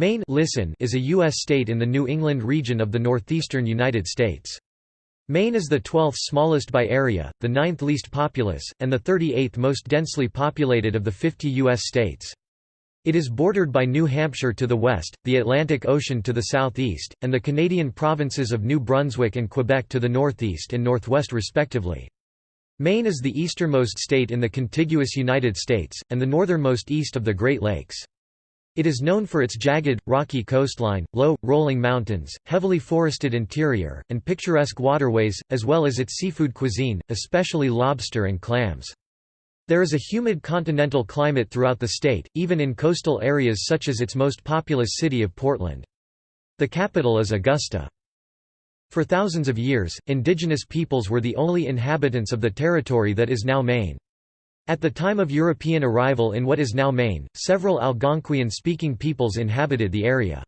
Maine listen is a U.S. state in the New England region of the northeastern United States. Maine is the 12th smallest by area, the 9th least populous, and the 38th most densely populated of the 50 U.S. states. It is bordered by New Hampshire to the west, the Atlantic Ocean to the southeast, and the Canadian provinces of New Brunswick and Quebec to the northeast and northwest respectively. Maine is the easternmost state in the contiguous United States, and the northernmost east of the Great Lakes. It is known for its jagged, rocky coastline, low, rolling mountains, heavily forested interior, and picturesque waterways, as well as its seafood cuisine, especially lobster and clams. There is a humid continental climate throughout the state, even in coastal areas such as its most populous city of Portland. The capital is Augusta. For thousands of years, indigenous peoples were the only inhabitants of the territory that is now Maine. At the time of European arrival in what is now Maine, several Algonquian-speaking peoples inhabited the area.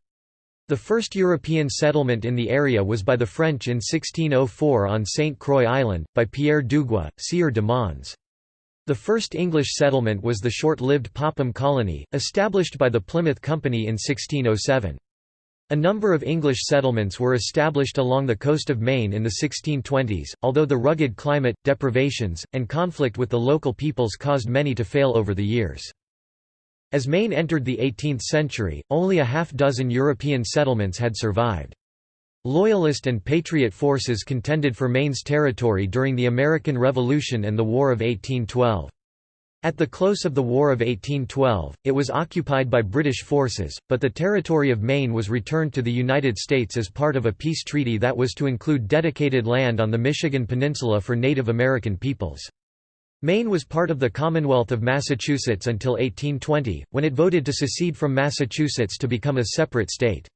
The first European settlement in the area was by the French in 1604 on St. Croix Island, by Pierre Dugua, Sieur de Mons. The first English settlement was the short-lived Popham colony, established by the Plymouth Company in 1607. A number of English settlements were established along the coast of Maine in the 1620s, although the rugged climate, deprivations, and conflict with the local peoples caused many to fail over the years. As Maine entered the 18th century, only a half-dozen European settlements had survived. Loyalist and Patriot forces contended for Maine's territory during the American Revolution and the War of 1812. At the close of the War of 1812, it was occupied by British forces, but the territory of Maine was returned to the United States as part of a peace treaty that was to include dedicated land on the Michigan Peninsula for Native American peoples. Maine was part of the Commonwealth of Massachusetts until 1820, when it voted to secede from Massachusetts to become a separate state.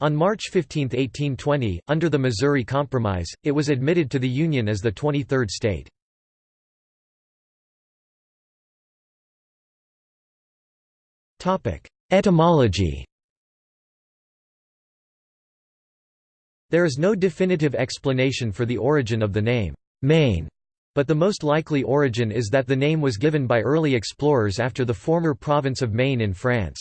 On March 15, 1820, under the Missouri Compromise, it was admitted to the Union as the 23rd state. Etymology There is no definitive explanation for the origin of the name, Maine, but the most likely origin is that the name was given by early explorers after the former province of Maine in France.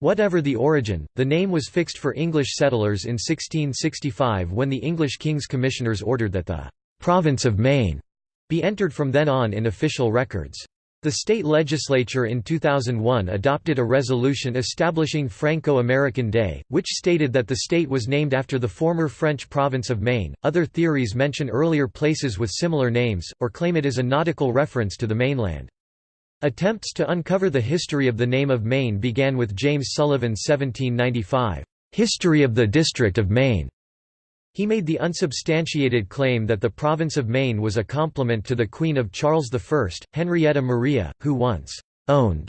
Whatever the origin, the name was fixed for English settlers in 1665 when the English King's Commissioners ordered that the «province of Maine» be entered from then on in official records. The state legislature in 2001 adopted a resolution establishing Franco-American Day, which stated that the state was named after the former French province of Maine. Other theories mention earlier places with similar names, or claim it is a nautical reference to the mainland. Attempts to uncover the history of the name of Maine began with James Sullivan's 1795, History of the District of Maine, he made the unsubstantiated claim that the province of Maine was a compliment to the Queen of Charles I, Henrietta Maria, who once «owned»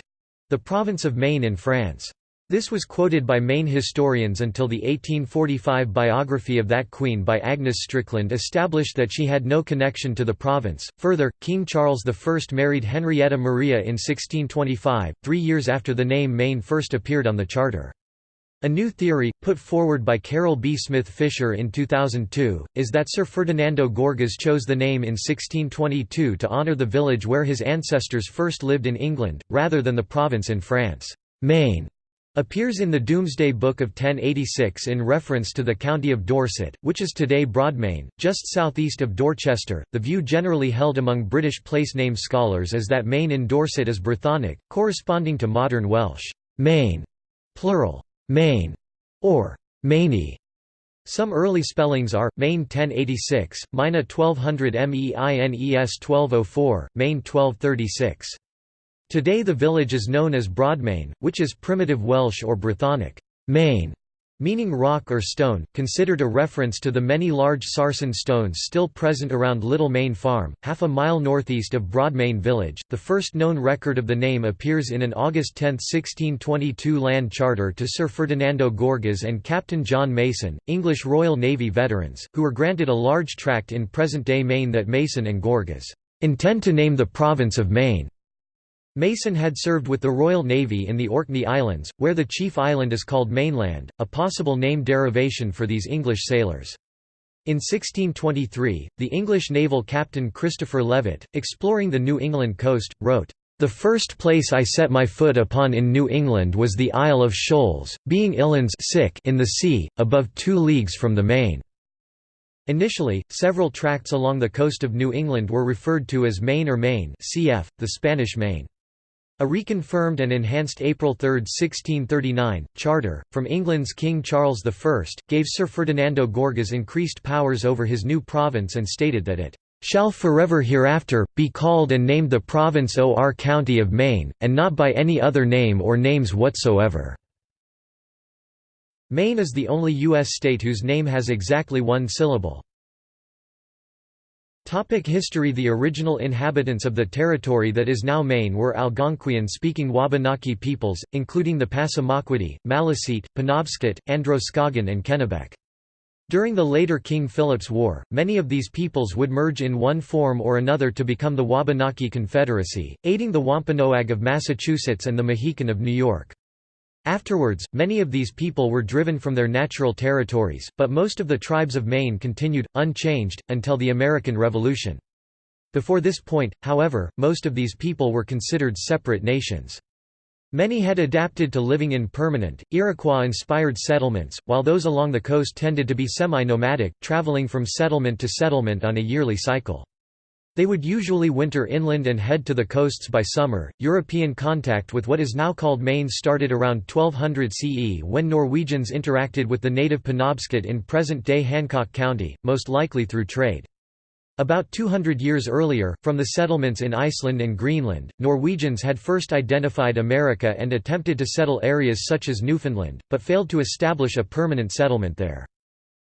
the province of Maine in France. This was quoted by Maine historians until the 1845 biography of that queen by Agnes Strickland established that she had no connection to the province. Further, King Charles I married Henrietta Maria in 1625, three years after the name Maine first appeared on the charter. A new theory, put forward by Carol B. Smith Fisher in 2002, is that Sir Ferdinando Gorges chose the name in 1622 to honour the village where his ancestors first lived in England, rather than the province in France. Maine appears in the Domesday Book of 1086 in reference to the county of Dorset, which is today Broadmayne, just southeast of Dorchester. The view generally held among British place name scholars is that Maine in Dorset is Brythonic, corresponding to modern Welsh, Maine, plural. Maine, or Maney. Some early spellings are, Maine 1086, Mina 1200 MEINES 1204, Maine 1236. Today the village is known as Broadmayne, which is primitive Welsh or Brythonic, Maine, meaning rock or stone, considered a reference to the many large sarsen stones still present around Little Maine Farm, half a mile northeast of Broadmayne village. The first known record of the name appears in an August 10, 1622 land charter to Sir Ferdinando Gorges and Captain John Mason, English Royal Navy veterans, who were granted a large tract in present-day Maine that Mason and Gorges intend to name the province of Maine. Mason had served with the Royal Navy in the Orkney Islands, where the chief island is called Mainland, a possible name derivation for these English sailors. In 1623, the English naval captain Christopher Levett, exploring the New England coast, wrote, The first place I set my foot upon in New England was the Isle of Shoals, being Illands in the sea, above two leagues from the main. Initially, several tracts along the coast of New England were referred to as Maine or Maine cf. the Spanish Main. A reconfirmed and enhanced April 3, 1639, charter, from England's King Charles I, gave Sir Ferdinando Gorges increased powers over his new province and stated that it shall forever hereafter, be called and named the Province or County of Maine, and not by any other name or names whatsoever." Maine is the only U.S. state whose name has exactly one syllable. Topic history The original inhabitants of the territory that is now Maine were Algonquian-speaking Wabanaki peoples, including the Passamaquoddy, Maliseet, Penobscot, Androscoggin and Kennebec. During the later King Philip's War, many of these peoples would merge in one form or another to become the Wabanaki Confederacy, aiding the Wampanoag of Massachusetts and the Mohican of New York. Afterwards, many of these people were driven from their natural territories, but most of the tribes of Maine continued, unchanged, until the American Revolution. Before this point, however, most of these people were considered separate nations. Many had adapted to living in permanent, Iroquois-inspired settlements, while those along the coast tended to be semi-nomadic, traveling from settlement to settlement on a yearly cycle. They would usually winter inland and head to the coasts by summer. European contact with what is now called Maine started around 1200 CE when Norwegians interacted with the native Penobscot in present-day Hancock County, most likely through trade. About 200 years earlier, from the settlements in Iceland and Greenland, Norwegians had first identified America and attempted to settle areas such as Newfoundland, but failed to establish a permanent settlement there.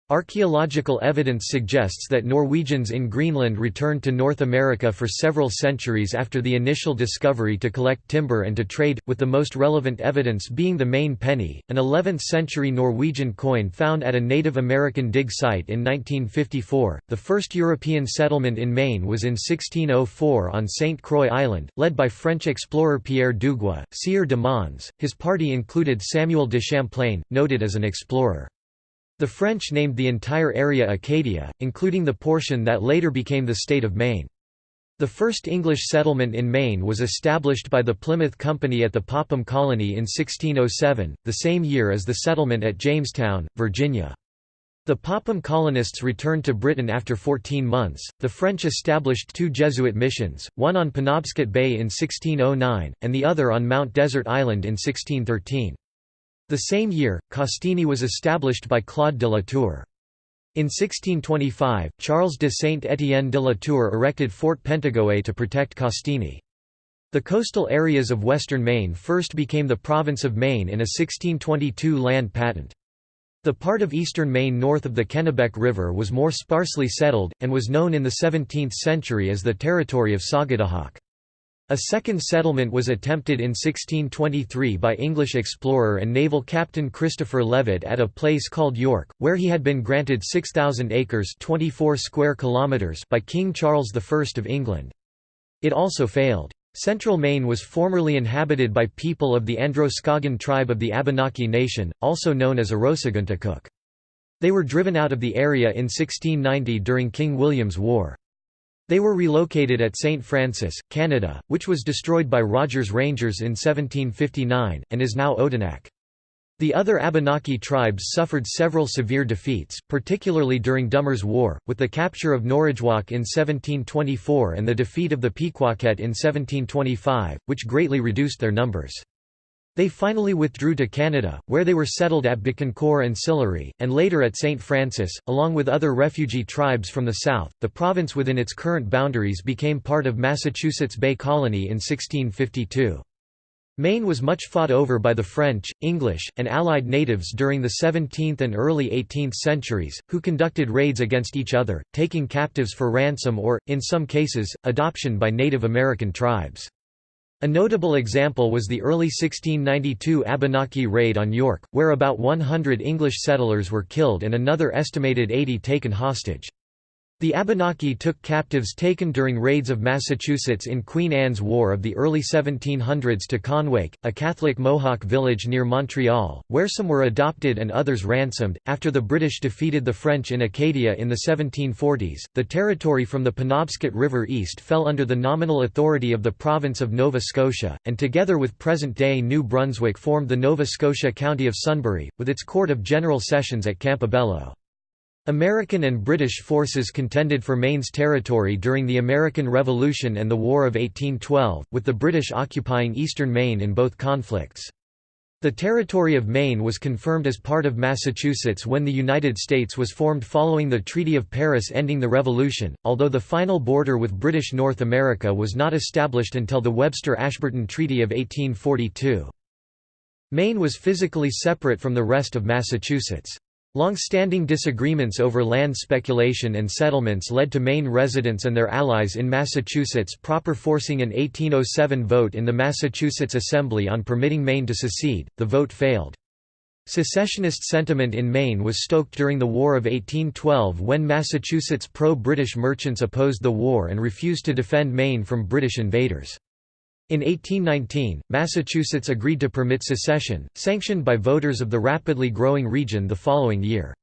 Archaeological evidence suggests that Norwegians in Greenland returned to North America for several centuries after the initial discovery to collect timber and to trade, with the most relevant evidence being the Maine penny, an 11th-century Norwegian coin found at a Native American dig site in 1954. The first European settlement in Maine was in 1604 on St. Croix Island, led by French explorer Pierre Dugua, Sieur de Mons. His party included Samuel de Champlain, noted as an explorer. The French named the entire area Acadia, including the portion that later became the state of Maine. The first English settlement in Maine was established by the Plymouth Company at the Popham Colony in 1607, the same year as the settlement at Jamestown, Virginia. The Popham colonists returned to Britain after 14 months. The French established two Jesuit missions, one on Penobscot Bay in 1609, and the other on Mount Desert Island in 1613. The same year, Castine was established by Claude de la Tour. In 1625, Charles de Saint-Étienne de la Tour erected Fort Pentagoet to protect Castine. The coastal areas of western Maine first became the province of Maine in a 1622 land patent. The part of eastern Maine north of the Kennebec River was more sparsely settled, and was known in the 17th century as the territory of Sagadahock. A second settlement was attempted in 1623 by English explorer and naval captain Christopher Levett at a place called York, where he had been granted 6,000 acres 24 square kilometers by King Charles I of England. It also failed. Central Maine was formerly inhabited by people of the Androscoggin tribe of the Abenaki Nation, also known as Arosaguntakuk. They were driven out of the area in 1690 during King William's War. They were relocated at St. Francis, Canada, which was destroyed by Rogers Rangers in 1759, and is now Odanak. The other Abenaki tribes suffered several severe defeats, particularly during Dummer's War, with the capture of Norridgewock in 1724 and the defeat of the Pequawket in 1725, which greatly reduced their numbers. They finally withdrew to Canada, where they were settled at Bécancour and Sillery, and later at St. Francis, along with other refugee tribes from the south. The province within its current boundaries became part of Massachusetts Bay Colony in 1652. Maine was much fought over by the French, English, and Allied natives during the 17th and early 18th centuries, who conducted raids against each other, taking captives for ransom or, in some cases, adoption by Native American tribes. A notable example was the early 1692 Abenaki raid on York, where about 100 English settlers were killed and another estimated 80 taken hostage. The Abenaki took captives taken during raids of Massachusetts in Queen Anne's War of the early 1700s to Kahnawake, a Catholic Mohawk village near Montreal, where some were adopted and others ransomed. After the British defeated the French in Acadia in the 1740s, the territory from the Penobscot River east fell under the nominal authority of the province of Nova Scotia, and together with present-day New Brunswick formed the Nova Scotia County of Sunbury, with its Court of General Sessions at Campobello. American and British forces contended for Maine's territory during the American Revolution and the War of 1812, with the British occupying eastern Maine in both conflicts. The territory of Maine was confirmed as part of Massachusetts when the United States was formed following the Treaty of Paris ending the Revolution, although the final border with British North America was not established until the Webster-Ashburton Treaty of 1842. Maine was physically separate from the rest of Massachusetts. Long-standing disagreements over land speculation and settlements led to Maine residents and their allies in Massachusetts proper forcing an 1807 vote in the Massachusetts Assembly on permitting Maine to secede. The vote failed. Secessionist sentiment in Maine was stoked during the War of 1812 when Massachusetts pro-British merchants opposed the war and refused to defend Maine from British invaders. In 1819, Massachusetts agreed to permit secession, sanctioned by voters of the rapidly growing region the following year.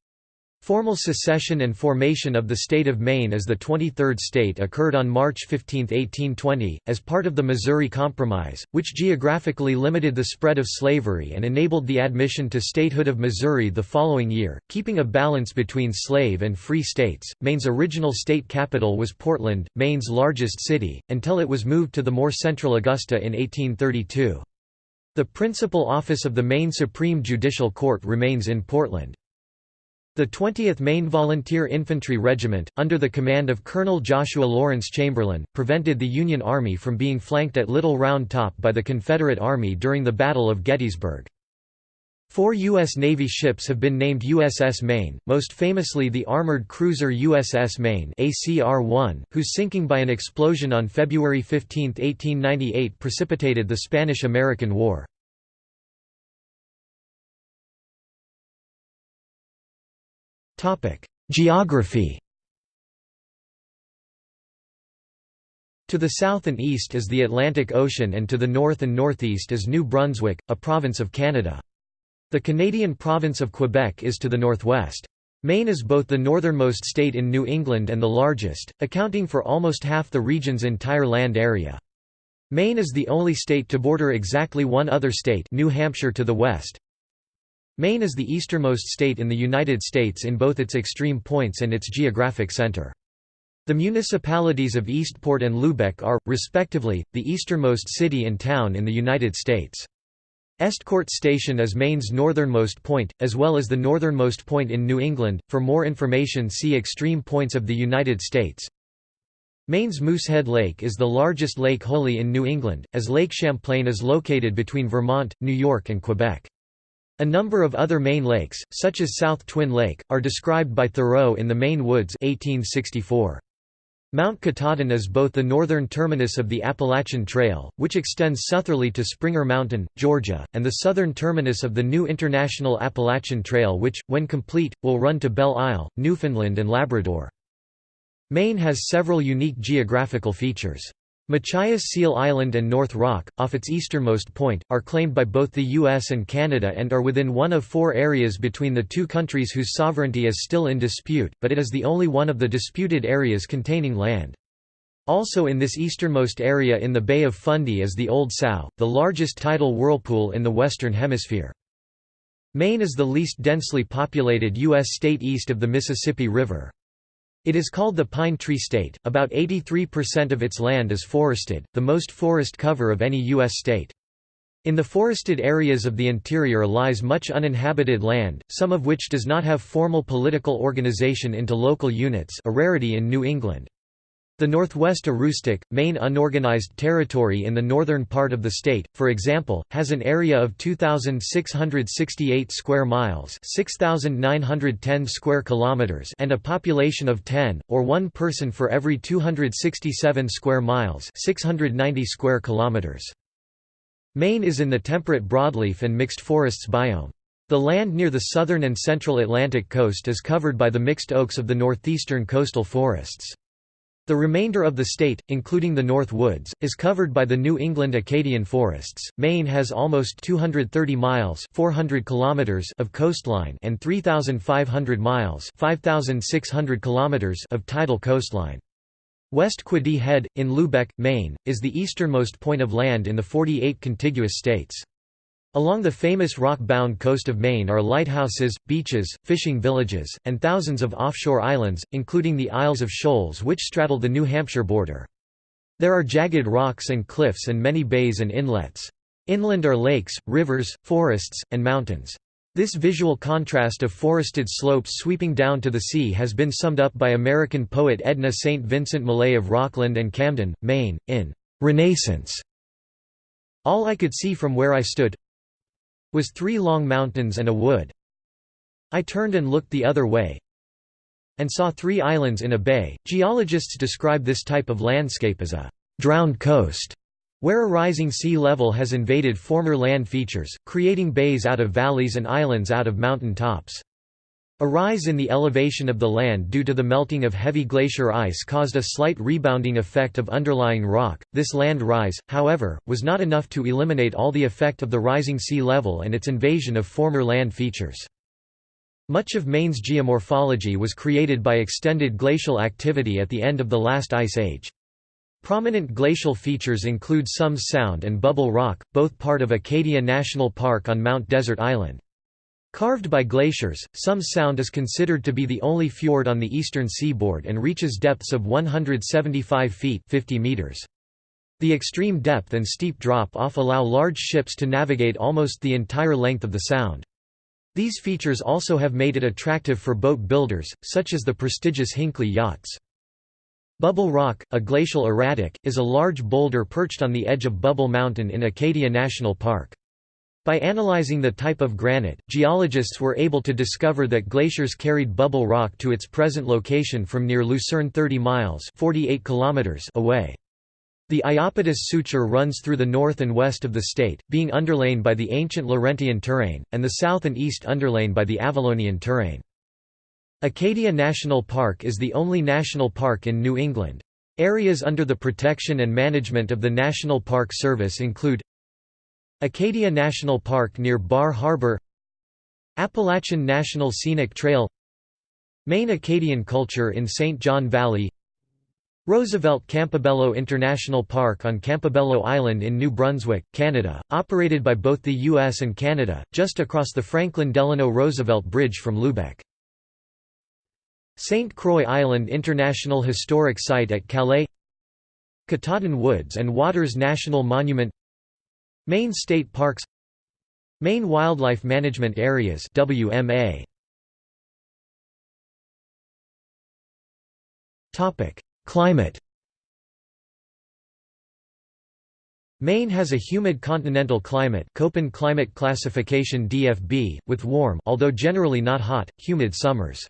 Formal secession and formation of the state of Maine as the 23rd state occurred on March 15, 1820, as part of the Missouri Compromise, which geographically limited the spread of slavery and enabled the admission to statehood of Missouri the following year, keeping a balance between slave and free states. Maine's original state capital was Portland, Maine's largest city, until it was moved to the more central Augusta in 1832. The principal office of the Maine Supreme Judicial Court remains in Portland. The 20th Maine Volunteer Infantry Regiment, under the command of Colonel Joshua Lawrence Chamberlain, prevented the Union Army from being flanked at Little Round Top by the Confederate Army during the Battle of Gettysburg. Four U.S. Navy ships have been named USS Maine, most famously the armored cruiser USS Maine ACR-1, whose sinking by an explosion on February 15, 1898 precipitated the Spanish–American War. Geography To the south and east is the Atlantic Ocean and to the north and northeast is New Brunswick, a province of Canada. The Canadian province of Quebec is to the northwest. Maine is both the northernmost state in New England and the largest, accounting for almost half the region's entire land area. Maine is the only state to border exactly one other state New Hampshire to the west, Maine is the easternmost state in the United States in both its extreme points and its geographic center. The municipalities of Eastport and Lubec are, respectively, the easternmost city and town in the United States. Estcourt Station is Maine's northernmost point, as well as the northernmost point in New England. For more information, see Extreme points of the United States. Maine's Moosehead Lake is the largest lake wholly in New England, as Lake Champlain is located between Vermont, New York, and Quebec. A number of other Maine lakes, such as South Twin Lake, are described by Thoreau in The Maine Woods 1864. Mount Katahdin is both the northern terminus of the Appalachian Trail, which extends southerly to Springer Mountain, Georgia, and the southern terminus of the new International Appalachian Trail which, when complete, will run to Belle Isle, Newfoundland and Labrador. Maine has several unique geographical features. Machias Seal Island and North Rock, off its easternmost point, are claimed by both the US and Canada and are within one of four areas between the two countries whose sovereignty is still in dispute, but it is the only one of the disputed areas containing land. Also in this easternmost area in the Bay of Fundy is the Old Sow, the largest tidal whirlpool in the Western Hemisphere. Maine is the least densely populated U.S. state east of the Mississippi River. It is called the Pine Tree State. About 83% of its land is forested, the most forest cover of any U.S. state. In the forested areas of the interior lies much uninhabited land, some of which does not have formal political organization into local units a rarity in New England. The Northwest Aroostook, Maine unorganized territory in the northern part of the state, for example, has an area of 2668 square miles, 6910 square kilometers, and a population of 10 or 1 person for every 267 square miles, 690 square kilometers. Maine is in the temperate broadleaf and mixed forests biome. The land near the southern and central Atlantic coast is covered by the mixed oaks of the northeastern coastal forests. The remainder of the state, including the North Woods, is covered by the New England Acadian forests. Maine has almost 230 miles (400 kilometers) of coastline and 3500 miles (5600 kilometers) of tidal coastline. West Quoddy Head in Lubec, Maine, is the easternmost point of land in the 48 contiguous states. Along the famous rock-bound coast of Maine are lighthouses, beaches, fishing villages, and thousands of offshore islands, including the Isles of Shoals which straddle the New Hampshire border. There are jagged rocks and cliffs and many bays and inlets. Inland are lakes, rivers, forests, and mountains. This visual contrast of forested slopes sweeping down to the sea has been summed up by American poet Edna St. Vincent Millay of Rockland and Camden, Maine, in "'Renaissance". All I could see from where I stood, was three long mountains and a wood. I turned and looked the other way and saw three islands in a bay. Geologists describe this type of landscape as a drowned coast, where a rising sea level has invaded former land features, creating bays out of valleys and islands out of mountain tops. A rise in the elevation of the land due to the melting of heavy glacier ice caused a slight rebounding effect of underlying rock. This land rise, however, was not enough to eliminate all the effect of the rising sea level and its invasion of former land features. Much of Maine's geomorphology was created by extended glacial activity at the end of the last ice age. Prominent glacial features include Somes Sound and Bubble Rock, both part of Acadia National Park on Mount Desert Island. Carved by glaciers, Somes Sound is considered to be the only fjord on the eastern seaboard and reaches depths of 175 feet 50 meters. The extreme depth and steep drop-off allow large ships to navigate almost the entire length of the sound. These features also have made it attractive for boat builders, such as the prestigious Hinckley yachts. Bubble Rock, a glacial erratic, is a large boulder perched on the edge of Bubble Mountain in Acadia National Park. By analyzing the type of granite, geologists were able to discover that glaciers carried bubble rock to its present location from near Lucerne 30 miles 48 kilometers away. The Iapetus suture runs through the north and west of the state, being underlain by the ancient Laurentian terrane, and the south and east underlain by the Avalonian terrane. Acadia National Park is the only national park in New England. Areas under the protection and management of the National Park Service include Acadia National Park near Bar Harbor Appalachian National Scenic Trail Maine Acadian culture in St. John Valley Roosevelt Campobello International Park on Campobello Island in New Brunswick, Canada, operated by both the U.S. and Canada, just across the Franklin Delano Roosevelt Bridge from Lubec. St. Croix Island International Historic Site at Calais Katahdin Woods and Waters National Monument Maine State Parks Maine Wildlife Management Areas WMA Topic Climate Maine has a humid continental climate Köppen climate classification DFB, with warm although generally not hot, humid summers.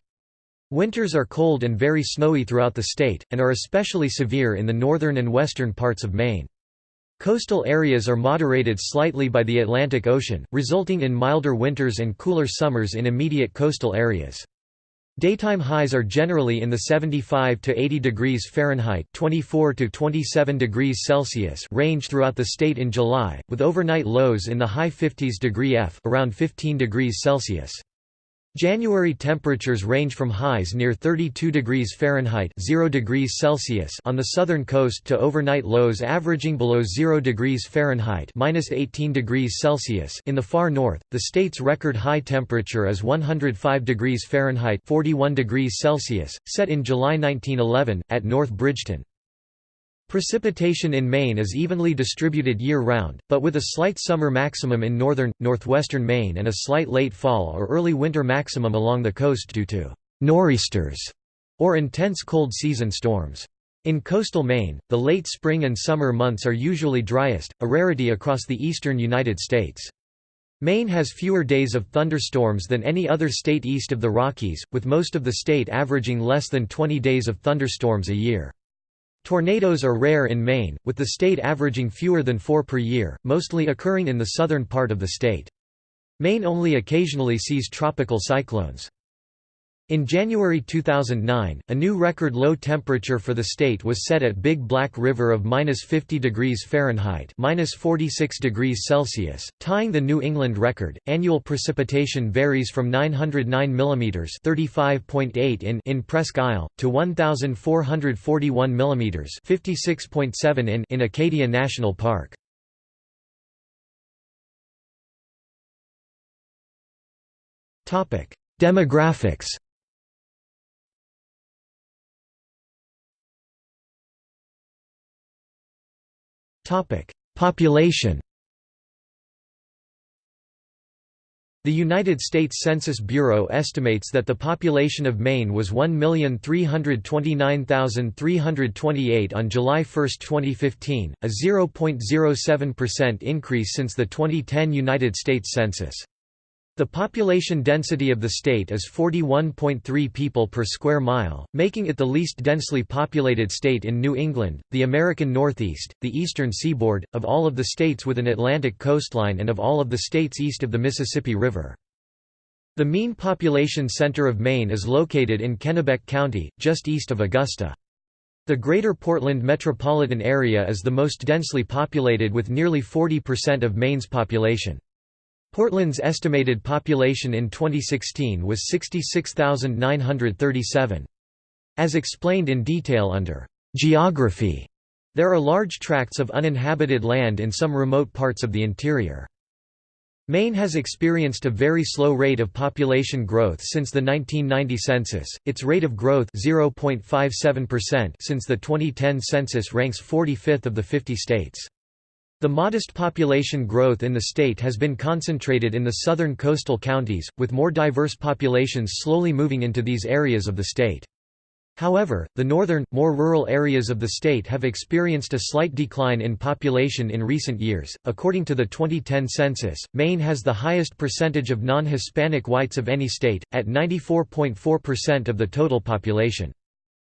Winters are cold and very snowy throughout the state, and are especially severe in the northern and western parts of Maine. Coastal areas are moderated slightly by the Atlantic Ocean, resulting in milder winters and cooler summers in immediate coastal areas. Daytime highs are generally in the 75 to 80 degrees Fahrenheit (24 to 27 degrees Celsius) range throughout the state in July, with overnight lows in the high 50s degree F (around 15 degrees Celsius). January temperatures range from highs near 32 degrees Fahrenheit 0 degrees Celsius on the southern coast to overnight lows averaging below 0 degrees Fahrenheit minus 18 degrees Celsius in the far north. The state's record high temperature is 105 degrees Fahrenheit 41 degrees Celsius, set in July 1911 at North Bridgeton. Precipitation in Maine is evenly distributed year-round, but with a slight summer maximum in northern, northwestern Maine and a slight late fall or early winter maximum along the coast due to «nor'easters» or intense cold season storms. In coastal Maine, the late spring and summer months are usually driest, a rarity across the eastern United States. Maine has fewer days of thunderstorms than any other state east of the Rockies, with most of the state averaging less than 20 days of thunderstorms a year. Tornadoes are rare in Maine, with the state averaging fewer than four per year, mostly occurring in the southern part of the state. Maine only occasionally sees tropical cyclones. In January 2009, a new record low temperature for the state was set at Big Black River of -50 degrees Fahrenheit (-46 degrees Celsius), tying the New England record. Annual precipitation varies from 909 mm (35.8 in) in Presque Isle to 1441 mm (56.7 in) in Acadia National Park. Topic: Demographics Population The United States Census Bureau estimates that the population of Maine was 1,329,328 on July 1, 2015, a 0.07% increase since the 2010 United States Census. The population density of the state is 41.3 people per square mile, making it the least densely populated state in New England, the American Northeast, the eastern seaboard, of all of the states with an Atlantic coastline and of all of the states east of the Mississippi River. The mean population center of Maine is located in Kennebec County, just east of Augusta. The Greater Portland metropolitan area is the most densely populated with nearly 40% of Maine's population. Portland's estimated population in 2016 was 66,937. As explained in detail under geography, there are large tracts of uninhabited land in some remote parts of the interior. Maine has experienced a very slow rate of population growth since the 1990 census. Its rate of growth 0.57% since the 2010 census ranks 45th of the 50 states. The modest population growth in the state has been concentrated in the southern coastal counties, with more diverse populations slowly moving into these areas of the state. However, the northern, more rural areas of the state have experienced a slight decline in population in recent years. According to the 2010 census, Maine has the highest percentage of non Hispanic whites of any state, at 94.4% of the total population.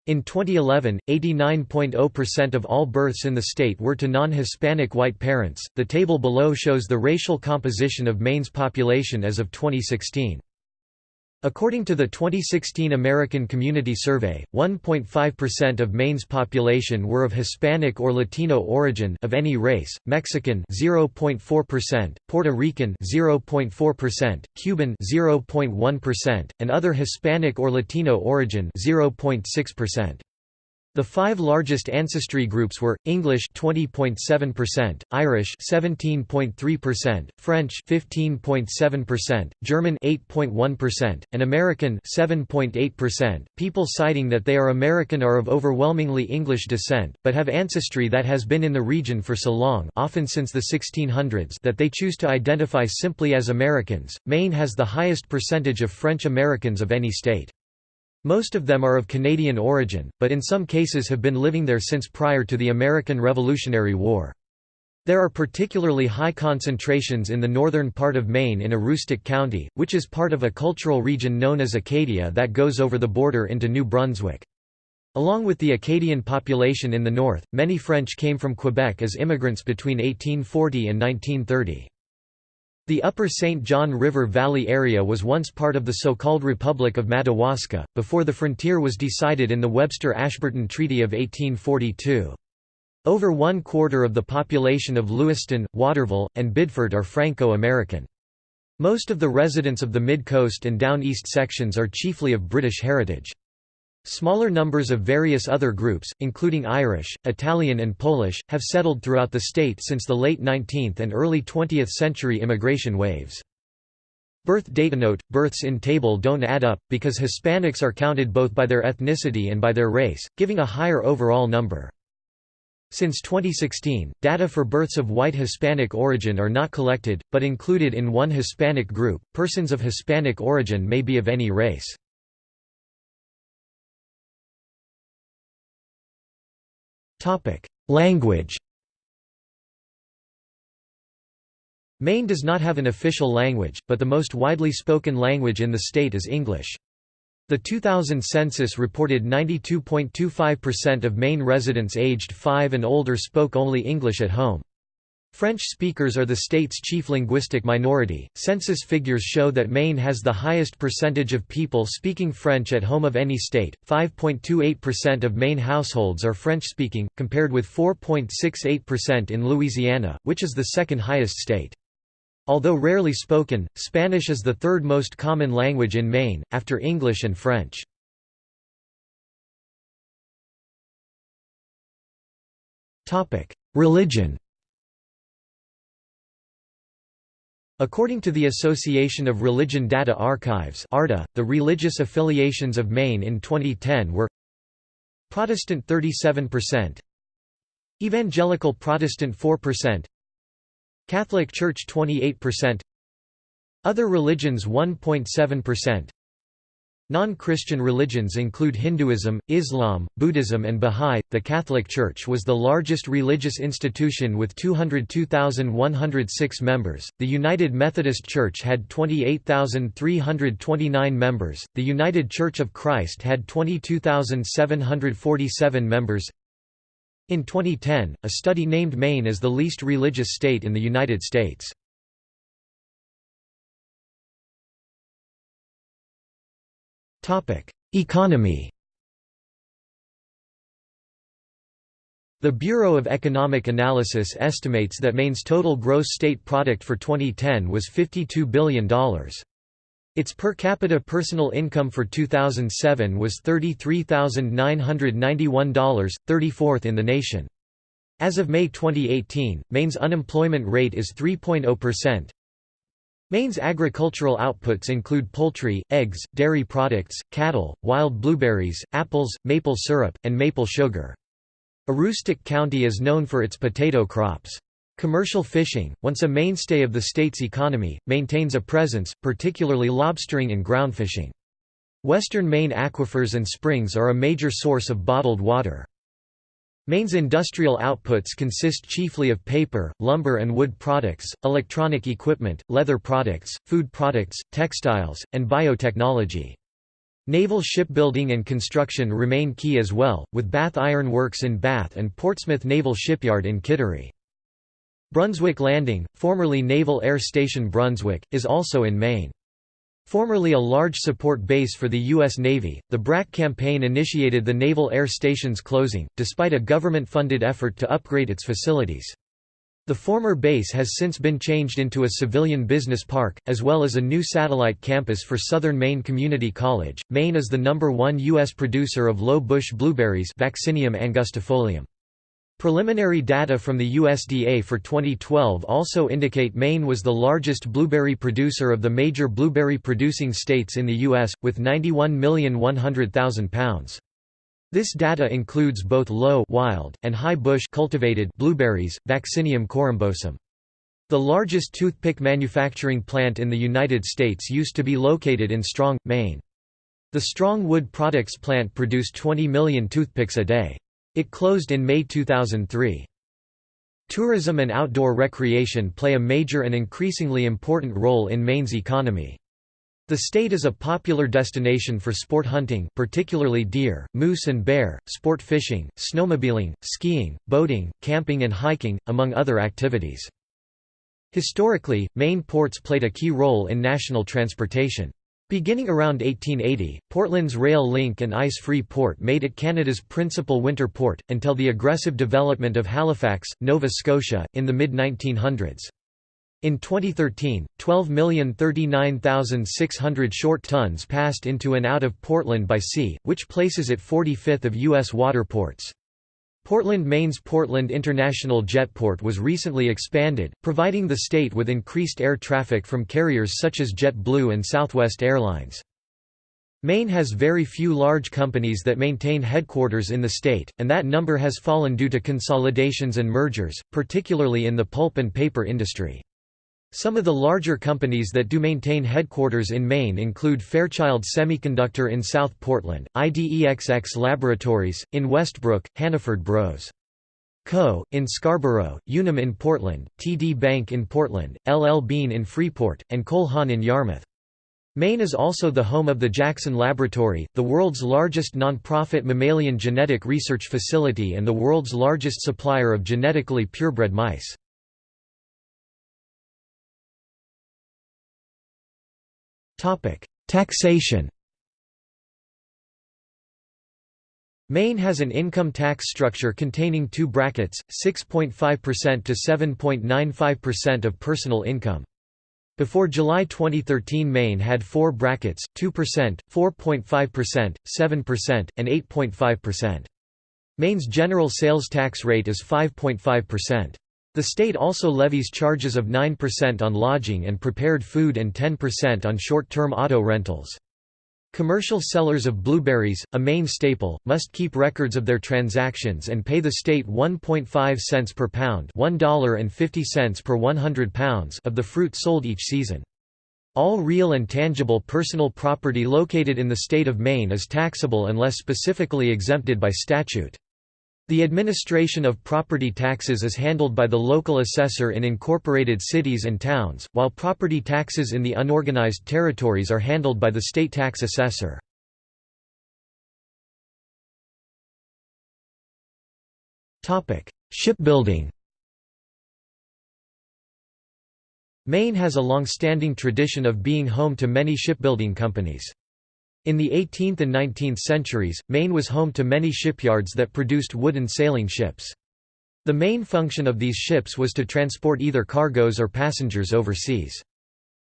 In 2011, 89.0% of all births in the state were to non-Hispanic white parents. The table below shows the racial composition of Maine's population as of 2016. According to the 2016 American Community Survey, 1.5% of Maine's population were of Hispanic or Latino origin of any race, Mexican 0.4%, Puerto Rican 0.4%, Cuban 0.1%, and other Hispanic or Latino origin 0.6%. The five largest ancestry groups were English 20.7%, Irish 17.3%, French 15.7%, German 8.1%, and American 7.8%. People citing that they are American are of overwhelmingly English descent, but have ancestry that has been in the region for so long, often since the 1600s, that they choose to identify simply as Americans. Maine has the highest percentage of French Americans of any state. Most of them are of Canadian origin, but in some cases have been living there since prior to the American Revolutionary War. There are particularly high concentrations in the northern part of Maine in Aroostook County, which is part of a cultural region known as Acadia that goes over the border into New Brunswick. Along with the Acadian population in the north, many French came from Quebec as immigrants between 1840 and 1930. The upper St. John River Valley area was once part of the so-called Republic of Madawaska, before the frontier was decided in the Webster-Ashburton Treaty of 1842. Over one quarter of the population of Lewiston, Waterville, and Biddeford are Franco-American. Most of the residents of the Mid-Coast and Down East sections are chiefly of British heritage. Smaller numbers of various other groups, including Irish, Italian and Polish, have settled throughout the state since the late 19th and early 20th century immigration waves. Birth data note: births in table don't add up, because Hispanics are counted both by their ethnicity and by their race, giving a higher overall number. Since 2016, data for births of white Hispanic origin are not collected, but included in one Hispanic group. Persons of Hispanic origin may be of any race. Language Maine does not have an official language, but the most widely spoken language in the state is English. The 2000 census reported 92.25% of Maine residents aged 5 and older spoke only English at home. French speakers are the state's chief linguistic minority. Census figures show that Maine has the highest percentage of people speaking French at home of any state. 5.28% of Maine households are French speaking, compared with 4.68% in Louisiana, which is the second highest state. Although rarely spoken, Spanish is the third most common language in Maine, after English and French. Religion According to the Association of Religion Data Archives ARDA, the religious affiliations of Maine in 2010 were Protestant 37%, Evangelical Protestant 4%, Catholic Church 28%, Other religions 1.7%, Non-Christian religions include Hinduism, Islam, Buddhism and Bahá'í. The Catholic Church was the largest religious institution with 202,106 members. The United Methodist Church had 28,329 members. The United Church of Christ had 22,747 members. In 2010, a study named Maine as the least religious state in the United States. Economy The Bureau of Economic Analysis estimates that Maine's total gross state product for 2010 was $52 billion. Its per capita personal income for 2007 was $33,991, 34th in the nation. As of May 2018, Maine's unemployment rate is 3.0%, Maine's agricultural outputs include poultry, eggs, dairy products, cattle, wild blueberries, apples, maple syrup, and maple sugar. Aroostook County is known for its potato crops. Commercial fishing, once a mainstay of the state's economy, maintains a presence, particularly lobstering and groundfishing. Western Maine aquifers and springs are a major source of bottled water. Maine's industrial outputs consist chiefly of paper, lumber and wood products, electronic equipment, leather products, food products, textiles, and biotechnology. Naval shipbuilding and construction remain key as well, with Bath Iron Works in Bath and Portsmouth Naval Shipyard in Kittery. Brunswick Landing, formerly Naval Air Station Brunswick, is also in Maine. Formerly a large support base for the U.S. Navy, the BRAC campaign initiated the Naval Air Station's closing, despite a government-funded effort to upgrade its facilities. The former base has since been changed into a civilian business park, as well as a new satellite campus for Southern Maine Community College. Maine is the number one U.S. producer of low bush blueberries Vaccinium angustifolium. Preliminary data from the USDA for 2012 also indicate Maine was the largest blueberry producer of the major blueberry-producing states in the U.S., with 91,100,000 pounds. This data includes both low wild and high bush cultivated blueberries, Vaccinium corymbosum. The largest toothpick manufacturing plant in the United States used to be located in Strong, Maine. The Strong Wood Products plant produced 20 million toothpicks a day. It closed in May 2003. Tourism and outdoor recreation play a major and increasingly important role in Maine's economy. The state is a popular destination for sport hunting particularly deer, moose and bear, sport fishing, snowmobiling, skiing, boating, camping and hiking, among other activities. Historically, Maine ports played a key role in national transportation. Beginning around 1880, Portland's rail link and ice-free port made it Canada's principal winter port, until the aggressive development of Halifax, Nova Scotia, in the mid-1900s. In 2013, 12,039,600 short tons passed into and out of Portland by sea, which places it 45th of U.S. water ports. Portland, Maine's Portland International Jetport was recently expanded, providing the state with increased air traffic from carriers such as JetBlue and Southwest Airlines. Maine has very few large companies that maintain headquarters in the state, and that number has fallen due to consolidations and mergers, particularly in the pulp and paper industry. Some of the larger companies that do maintain headquarters in Maine include Fairchild Semiconductor in South Portland, IDEXX Laboratories, in Westbrook, Hannaford Bros. Co., in Scarborough, Unum in Portland, TD Bank in Portland, LL Bean in Freeport, and Cole Haan in Yarmouth. Maine is also the home of the Jackson Laboratory, the world's largest non-profit mammalian genetic research facility and the world's largest supplier of genetically purebred mice. Taxation Maine has an income tax structure containing two brackets, 6.5% to 7.95% of personal income. Before July 2013 Maine had four brackets, 2%, 4.5%, 7%, and 8.5%. Maine's general sales tax rate is 5.5%. The state also levies charges of 9% on lodging and prepared food and 10% on short-term auto rentals. Commercial sellers of blueberries, a main staple, must keep records of their transactions and pay the state 1.5 cents per pound $1.50 per 100 pounds of the fruit sold each season. All real and tangible personal property located in the state of Maine is taxable unless specifically exempted by statute. The administration of property taxes is handled by the local assessor in incorporated cities and towns, while property taxes in the unorganized territories are handled by the state tax assessor. Shipbuilding Maine has a long-standing tradition of being home to many shipbuilding companies. In the 18th and 19th centuries, Maine was home to many shipyards that produced wooden sailing ships. The main function of these ships was to transport either cargoes or passengers overseas.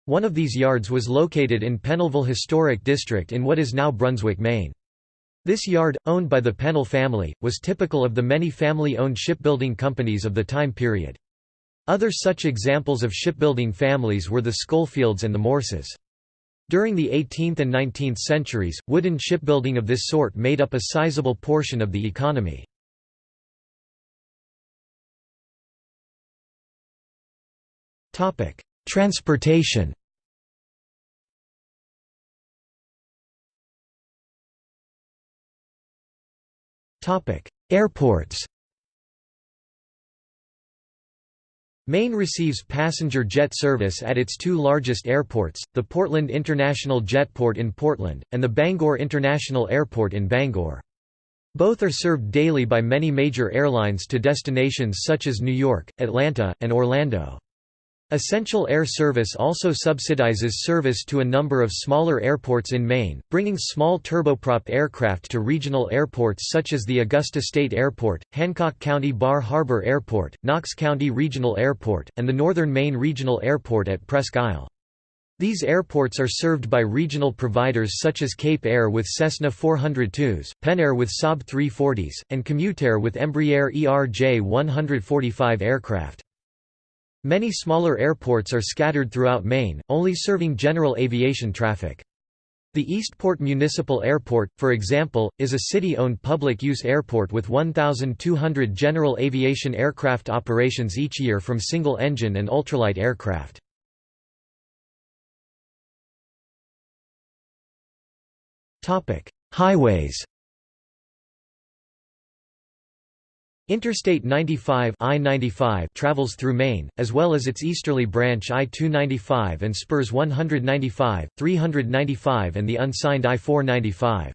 One of these yards was located in Pennellville Historic District in what is now Brunswick, Maine. This yard, owned by the Pennell family, was typical of the many family-owned shipbuilding companies of the time period. Other such examples of shipbuilding families were the Schofields and the Morses. During the 18th and 19th centuries, wooden shipbuilding of this sort made up a sizable portion of the economy. Transportation Airports Maine receives passenger jet service at its two largest airports, the Portland International Jetport in Portland, and the Bangor International Airport in Bangor. Both are served daily by many major airlines to destinations such as New York, Atlanta, and Orlando. Essential Air Service also subsidizes service to a number of smaller airports in Maine, bringing small turboprop aircraft to regional airports such as the Augusta State Airport, Hancock County Bar Harbor Airport, Knox County Regional Airport, and the Northern Maine Regional Airport at Presque Isle. These airports are served by regional providers such as Cape Air with Cessna 402s, Penair with Saab 340s, and Commutair with Embraer ERJ 145 aircraft. Many smaller airports are scattered throughout Maine, only serving general aviation traffic. The Eastport Municipal Airport, for example, is a city-owned public-use airport with 1,200 general aviation aircraft operations each year from single-engine and ultralight aircraft. Highways Interstate 95 I-95 travels through Maine, as well as its easterly branch I-295 and spurs 195, 395 and the unsigned I-495.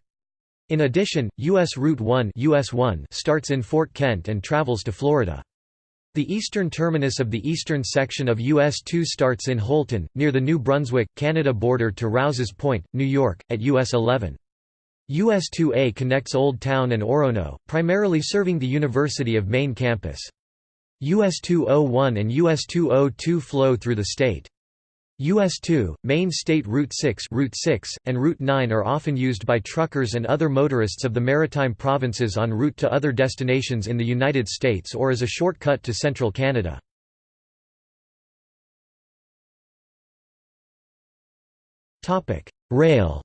In addition, U.S. Route 1, US 1 starts in Fort Kent and travels to Florida. The eastern terminus of the eastern section of US 2 starts in Houlton, near the New Brunswick, Canada border to Rouse's Point, New York, at US 11. US-2A connects Old Town and Orono, primarily serving the University of Maine campus. US-201 and US-202 flow through the state. US-2, Maine State Route 6, Route 6 and Route 9 are often used by truckers and other motorists of the maritime provinces en route to other destinations in the United States or as a shortcut to central Canada. Rail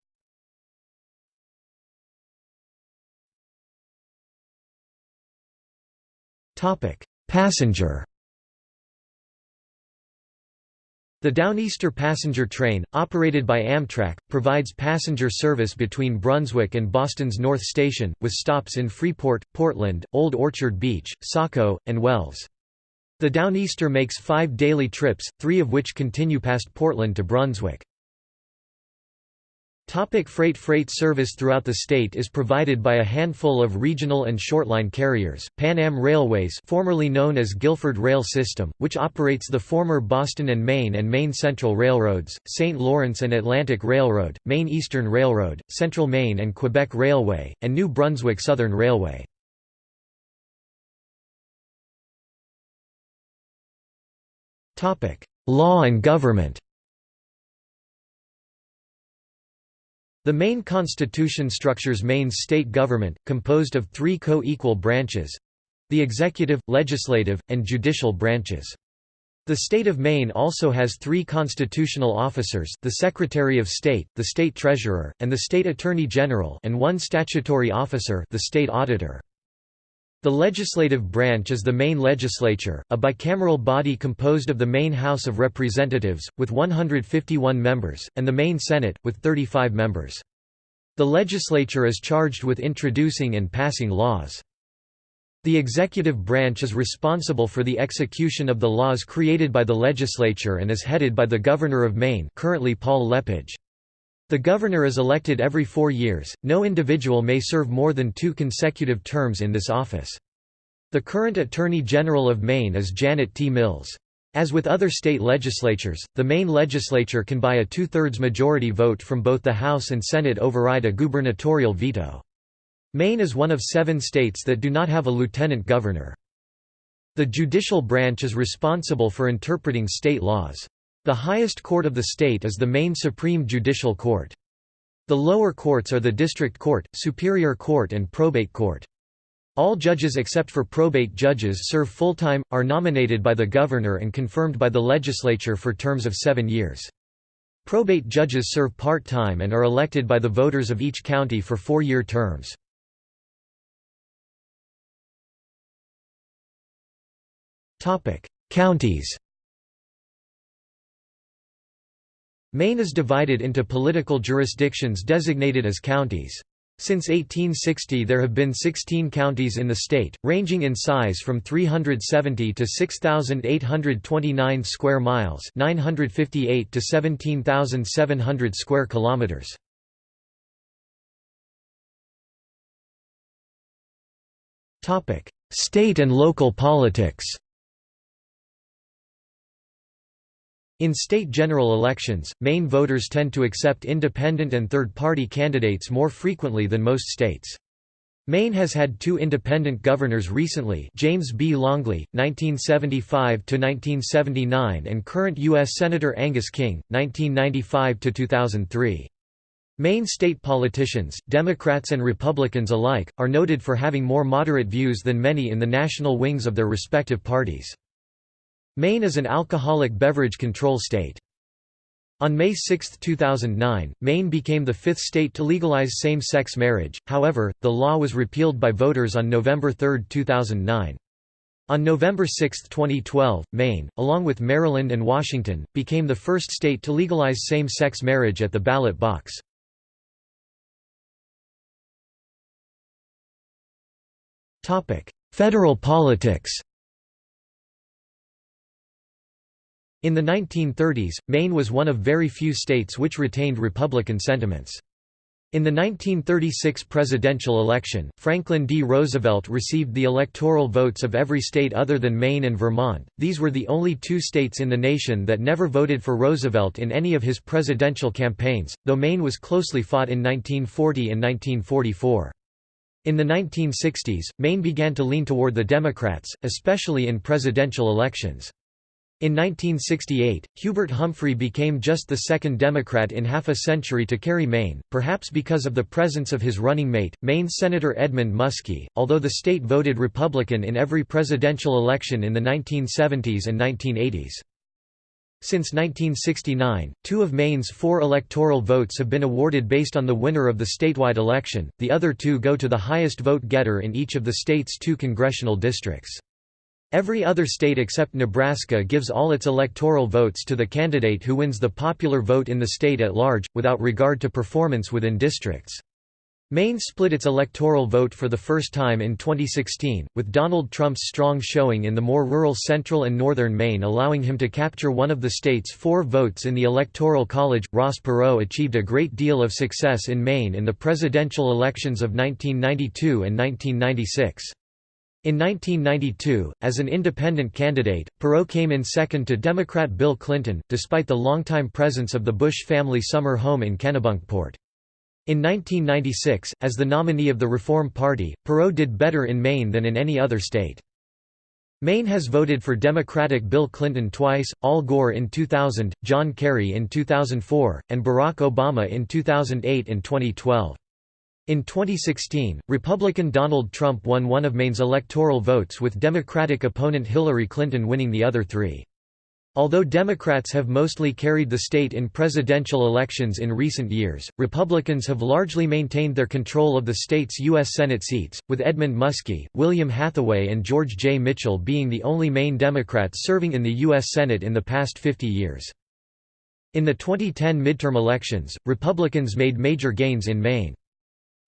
Passenger The Downeaster passenger train, operated by Amtrak, provides passenger service between Brunswick and Boston's North Station, with stops in Freeport, Portland, Old Orchard Beach, Saco, and Wells. The Downeaster makes five daily trips, three of which continue past Portland to Brunswick. Topic freight Freight service throughout the state is provided by a handful of regional and shortline carriers, Pan Am Railways formerly known as Guilford Rail System, which operates the former Boston and Maine and Maine Central Railroads, St. Lawrence and Atlantic Railroad, Maine Eastern Railroad, Central Maine and Quebec Railway, and New Brunswick Southern Railway. Law and government The Maine Constitution structures Maine's state government, composed of three co-equal branches—the executive, legislative, and judicial branches. The state of Maine also has three constitutional officers, the Secretary of State, the State Treasurer, and the State Attorney General and one statutory officer the State Auditor. The legislative branch is the Maine Legislature, a bicameral body composed of the Maine House of Representatives, with 151 members, and the Maine Senate, with 35 members. The legislature is charged with introducing and passing laws. The executive branch is responsible for the execution of the laws created by the legislature and is headed by the Governor of Maine currently Paul Lepage. The governor is elected every four years, no individual may serve more than two consecutive terms in this office. The current Attorney General of Maine is Janet T. Mills. As with other state legislatures, the Maine legislature can by a two-thirds majority vote from both the House and Senate override a gubernatorial veto. Maine is one of seven states that do not have a lieutenant governor. The judicial branch is responsible for interpreting state laws. The highest court of the state is the Maine Supreme Judicial Court. The lower courts are the District Court, Superior Court and Probate Court. All judges except for probate judges serve full-time, are nominated by the governor and confirmed by the legislature for terms of seven years. Probate judges serve part-time and are elected by the voters of each county for four-year terms. Counties Maine is divided into political jurisdictions designated as counties. Since 1860 there have been 16 counties in the state, ranging in size from 370 to 6,829 square miles 958 to 17,700 square kilometers. State and local politics In state general elections, Maine voters tend to accept independent and third-party candidates more frequently than most states. Maine has had two independent governors recently James B. Longley, 1975–1979 and current U.S. Senator Angus King, 1995–2003. Maine state politicians, Democrats and Republicans alike, are noted for having more moderate views than many in the national wings of their respective parties. Maine is an alcoholic beverage control state. On May 6, 2009, Maine became the fifth state to legalize same-sex marriage, however, the law was repealed by voters on November 3, 2009. On November 6, 2012, Maine, along with Maryland and Washington, became the first state to legalize same-sex marriage at the ballot box. Federal politics In the 1930s, Maine was one of very few states which retained Republican sentiments. In the 1936 presidential election, Franklin D. Roosevelt received the electoral votes of every state other than Maine and Vermont. These were the only two states in the nation that never voted for Roosevelt in any of his presidential campaigns, though Maine was closely fought in 1940 and 1944. In the 1960s, Maine began to lean toward the Democrats, especially in presidential elections. In 1968, Hubert Humphrey became just the second Democrat in half a century to carry Maine, perhaps because of the presence of his running mate, Maine Senator Edmund Muskie, although the state voted Republican in every presidential election in the 1970s and 1980s. Since 1969, two of Maine's four electoral votes have been awarded based on the winner of the statewide election, the other two go to the highest vote getter in each of the state's two congressional districts. Every other state except Nebraska gives all its electoral votes to the candidate who wins the popular vote in the state at large, without regard to performance within districts. Maine split its electoral vote for the first time in 2016, with Donald Trump's strong showing in the more rural central and northern Maine allowing him to capture one of the state's four votes in the Electoral College. Ross Perot achieved a great deal of success in Maine in the presidential elections of 1992 and 1996. In 1992, as an independent candidate, Perot came in second to Democrat Bill Clinton, despite the longtime presence of the Bush family summer home in Kennebunkport. In 1996, as the nominee of the Reform Party, Perot did better in Maine than in any other state. Maine has voted for Democratic Bill Clinton twice, Al Gore in 2000, John Kerry in 2004, and Barack Obama in 2008 and 2012. In 2016, Republican Donald Trump won one of Maine's electoral votes with Democratic opponent Hillary Clinton winning the other three. Although Democrats have mostly carried the state in presidential elections in recent years, Republicans have largely maintained their control of the state's U.S. Senate seats, with Edmund Muskie, William Hathaway and George J. Mitchell being the only Maine Democrats serving in the U.S. Senate in the past 50 years. In the 2010 midterm elections, Republicans made major gains in Maine.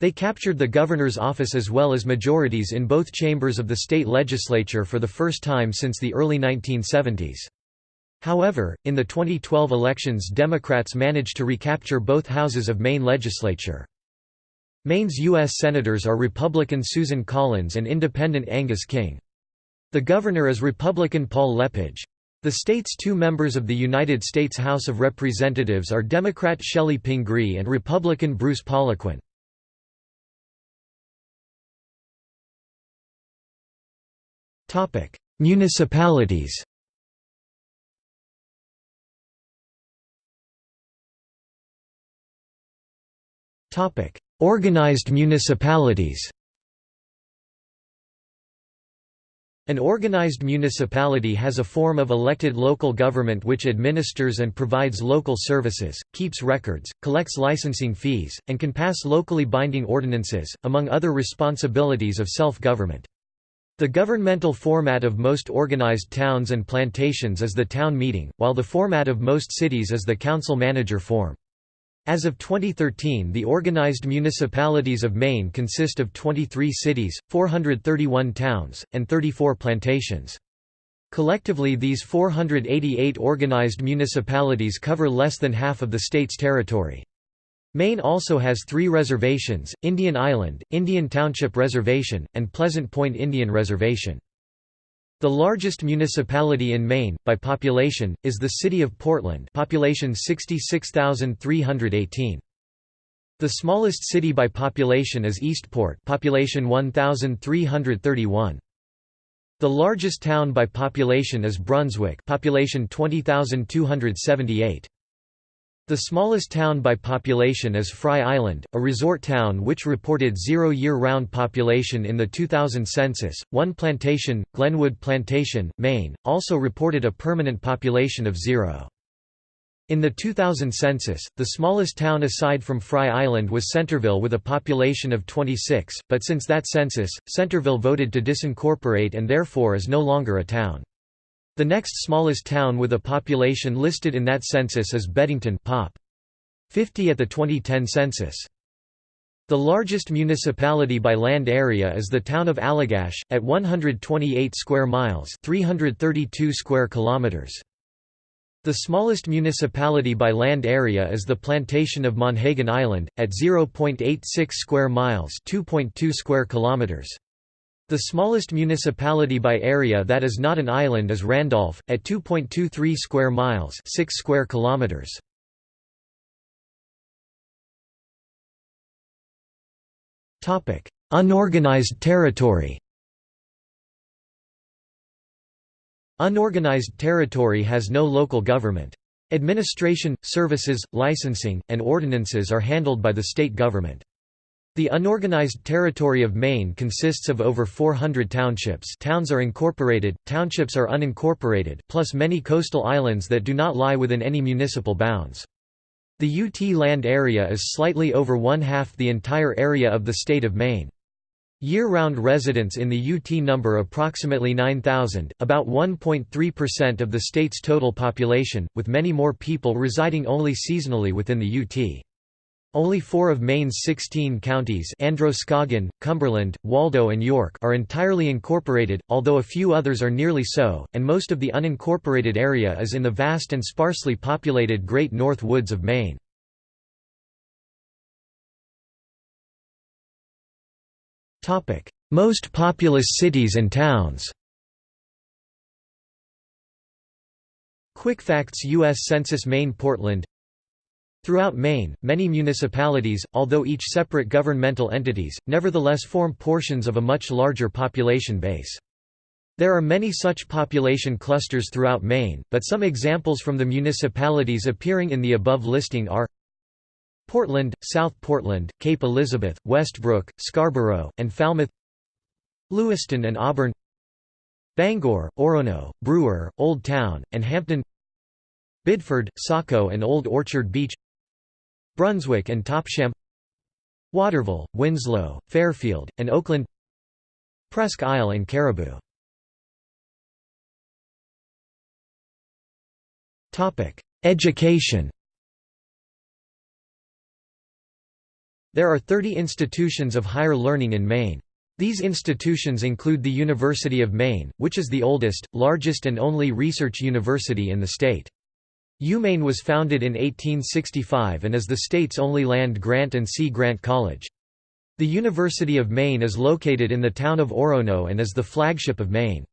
They captured the governor's office as well as majorities in both chambers of the state legislature for the first time since the early 1970s. However, in the 2012 elections Democrats managed to recapture both houses of Maine legislature. Maine's U.S. Senators are Republican Susan Collins and Independent Angus King. The governor is Republican Paul Lepage. The state's two members of the United States House of Representatives are Democrat Chellie Pingree and Republican Bruce Poliquin. Municipalities Topic: Organized municipalities. An organized municipality has a form of elected local government which administers and provides local services, keeps records, collects licensing fees, and can pass locally binding ordinances, among other responsibilities of self-government. The governmental format of most organized towns and plantations is the town meeting, while the format of most cities is the council-manager form. As of 2013 the organized municipalities of Maine consist of 23 cities, 431 towns, and 34 plantations. Collectively these 488 organized municipalities cover less than half of the state's territory. Maine also has three reservations, Indian Island, Indian Township Reservation, and Pleasant Point Indian Reservation. The largest municipality in Maine, by population, is the city of Portland population 66,318. The smallest city by population is Eastport population 1,331. The largest town by population is Brunswick population 20,278. The smallest town by population is Frye Island, a resort town which reported zero year-round population in the 2000 census. One plantation, Glenwood Plantation, Maine, also reported a permanent population of zero. In the 2000 census, the smallest town aside from Frye Island was Centerville with a population of 26, but since that census, Centerville voted to disincorporate and therefore is no longer a town. The next smallest town with a population listed in that census is Beddington Pop. 50 at the 2010 census. The largest municipality by land area is the town of Allagash, at 128 square miles 332 square kilometers. The smallest municipality by land area is the plantation of Monhegan Island, at 0.86 square miles 2.2 square kilometers. The smallest municipality by area that is not an island is Randolph, at 2.23 square miles 6 square kilometers. Unorganized territory Unorganized territory has no local government. Administration, services, licensing, and ordinances are handled by the state government. The unorganized territory of Maine consists of over 400 townships towns are incorporated, townships are unincorporated plus many coastal islands that do not lie within any municipal bounds. The UT land area is slightly over one-half the entire area of the state of Maine. Year-round residents in the UT number approximately 9,000, about 1.3% of the state's total population, with many more people residing only seasonally within the UT. Only four of Maine's 16 counties Androscoggin, Cumberland, Waldo and York are entirely incorporated, although a few others are nearly so, and most of the unincorporated area is in the vast and sparsely populated Great North Woods of Maine. Most populous cities and towns Quick Facts U.S. Census Maine Portland Throughout Maine, many municipalities, although each separate governmental entities, nevertheless form portions of a much larger population base. There are many such population clusters throughout Maine, but some examples from the municipalities appearing in the above listing are Portland, South Portland, Cape Elizabeth, Westbrook, Scarborough, and Falmouth Lewiston and Auburn Bangor, Orono, Brewer, Old Town, and Hampden Biddeford, Saco and Old Orchard Beach Brunswick and Topsham Waterville, Winslow, Fairfield, and Oakland Presque Isle and Caribou Education There are 30 institutions of higher learning in Maine. These institutions include the University of Maine, which is the oldest, largest and only research university in the state. UMaine was founded in 1865 and is the state's only land-grant and sea-grant college. The University of Maine is located in the town of Orono and is the flagship of Maine.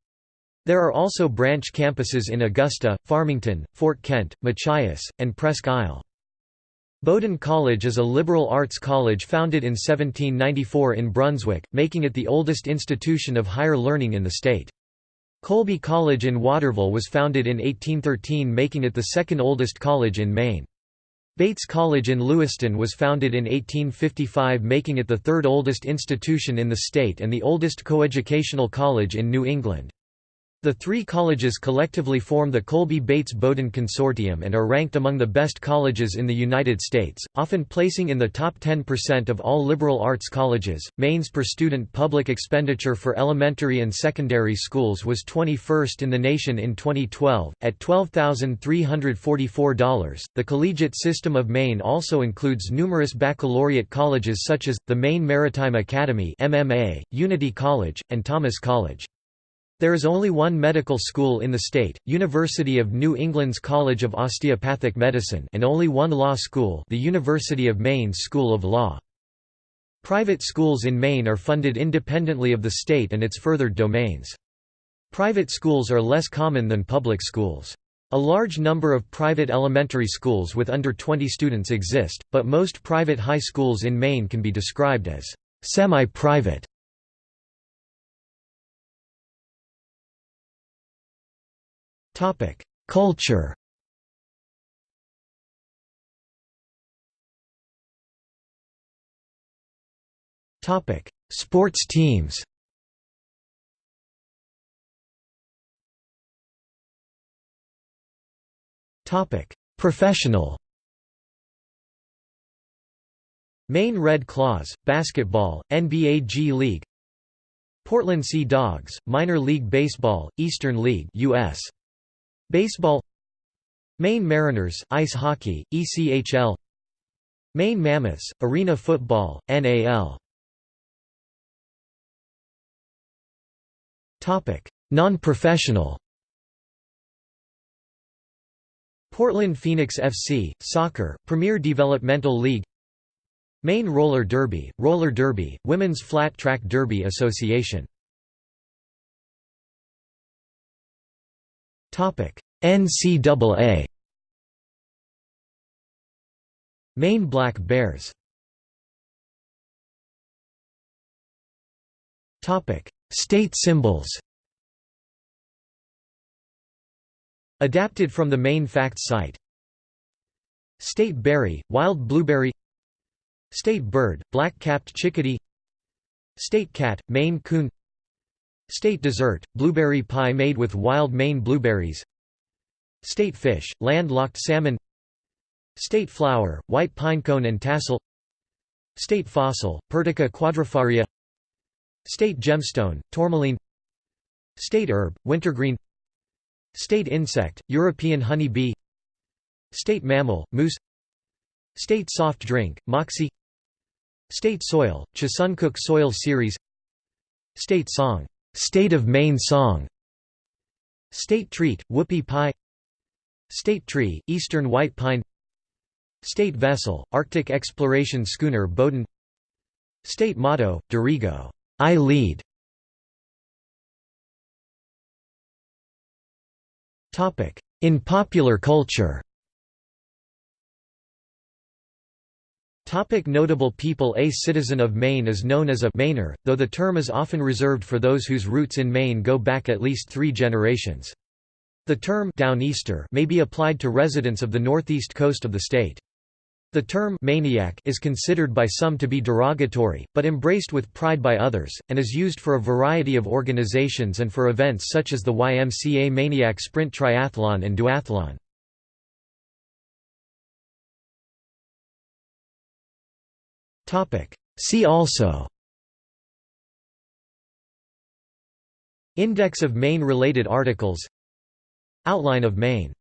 There are also branch campuses in Augusta, Farmington, Fort Kent, Machias, and Presque Isle. Bowdoin College is a liberal arts college founded in 1794 in Brunswick, making it the oldest institution of higher learning in the state. Colby College in Waterville was founded in 1813 making it the second oldest college in Maine. Bates College in Lewiston was founded in 1855 making it the third oldest institution in the state and the oldest coeducational college in New England. The three colleges collectively form the Colby-Bates-Bowdoin Consortium and are ranked among the best colleges in the United States, often placing in the top 10% of all liberal arts colleges. Maine's per student public expenditure for elementary and secondary schools was 21st in the nation in 2012, at $12,344. The collegiate system of Maine also includes numerous baccalaureate colleges such as the Maine Maritime Academy (MMA), Unity College, and Thomas College. There is only one medical school in the state, University of New England's College of Osteopathic Medicine and only one law school the University of Maine's School of Law. Private schools in Maine are funded independently of the state and its furthered domains. Private schools are less common than public schools. A large number of private elementary schools with under 20 students exist, but most private high schools in Maine can be described as semi-private. Culture. Sports teams. Professional. Maine Red Claws, basketball, NBA G League. Portland Sea Dogs, minor league baseball, Eastern League US Baseball Maine Mariners, ice hockey, ECHL Maine Mammoths, arena football, NAL Non-professional. Portland Phoenix FC, Soccer, Premier Developmental League. Maine Roller Derby, Roller Derby, Women's Flat Track Derby Association NCAA Maine Black Bears. State symbols. Adapted from the Maine Facts site. State berry, wild blueberry. State bird, black-capped chickadee. State cat, Maine coon State dessert, blueberry pie made with wild Maine blueberries. State fish, landlocked salmon. State flower, white pinecone and tassel. State fossil, Pertica quadrifaria. State gemstone, tourmaline. State herb, wintergreen. State insect, European honey bee. State mammal, moose. State soft drink, Moxie. State soil, Chesuncook Soil Series. State song, State of Maine Song. State treat, Whoopie Pie. State tree, Eastern White Pine. State vessel, Arctic exploration schooner Bowdoin State motto, Dirigo, I lead. In popular culture Topic notable people A citizen of Maine is known as a Mainer, though the term is often reserved for those whose roots in Maine go back at least three generations. The term Downeaster may be applied to residents of the northeast coast of the state. The term Maineiac is considered by some to be derogatory, but embraced with pride by others, and is used for a variety of organizations and for events such as the YMCA Maineiac Sprint Triathlon and Duathlon. See also. Index of Maine-related articles. Outline of Maine